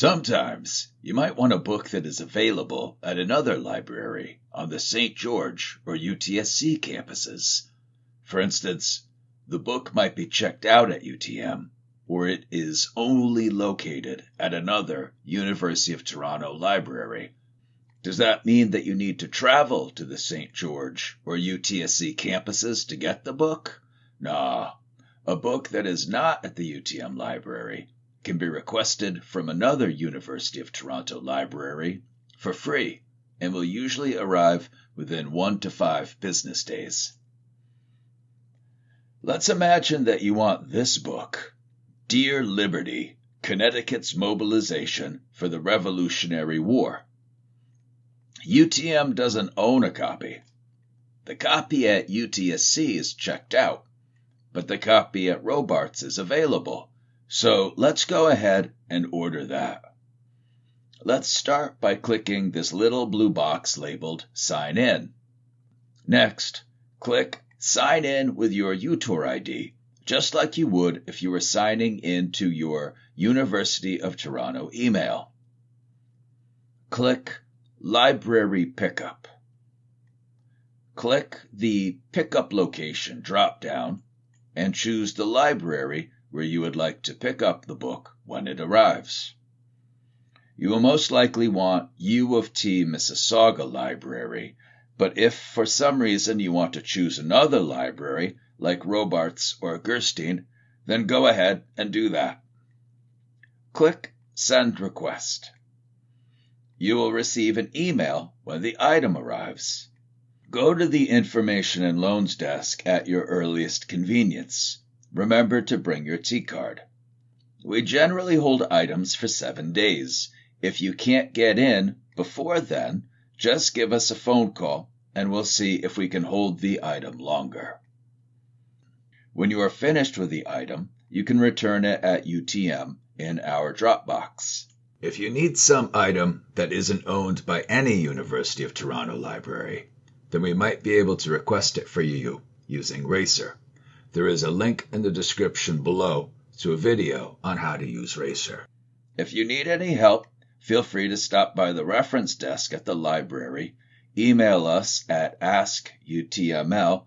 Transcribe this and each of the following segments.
Sometimes you might want a book that is available at another library on the St. George or UTSC campuses. For instance, the book might be checked out at UTM, or it is only located at another University of Toronto library. Does that mean that you need to travel to the St. George or UTSC campuses to get the book? Nah. A book that is not at the UTM library can be requested from another University of Toronto library for free and will usually arrive within one to five business days. Let's imagine that you want this book, Dear Liberty Connecticut's Mobilization for the Revolutionary War. UTM doesn't own a copy. The copy at UTSC is checked out, but the copy at Robarts is available so let's go ahead and order that. Let's start by clicking this little blue box labeled Sign In. Next, click Sign in with your UTOR ID, just like you would if you were signing in to your University of Toronto email. Click Library Pickup. Click the Pickup Location drop down and choose the library where you would like to pick up the book when it arrives. You will most likely want U of T Mississauga Library, but if for some reason you want to choose another library, like Robarts or Gerstein, then go ahead and do that. Click Send Request. You will receive an email when the item arrives. Go to the Information and Loans desk at your earliest convenience. Remember to bring your T card. We generally hold items for seven days. If you can't get in before then, just give us a phone call and we'll see if we can hold the item longer. When you are finished with the item, you can return it at UTM in our Dropbox. If you need some item that isn't owned by any University of Toronto library, then we might be able to request it for you using Racer. There is a link in the description below to a video on how to use Racer. If you need any help, feel free to stop by the reference desk at the library, email us at askutml.utm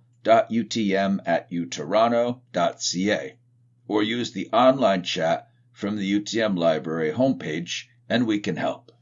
at utoronto.ca, or use the online chat from the UTM Library homepage, and we can help.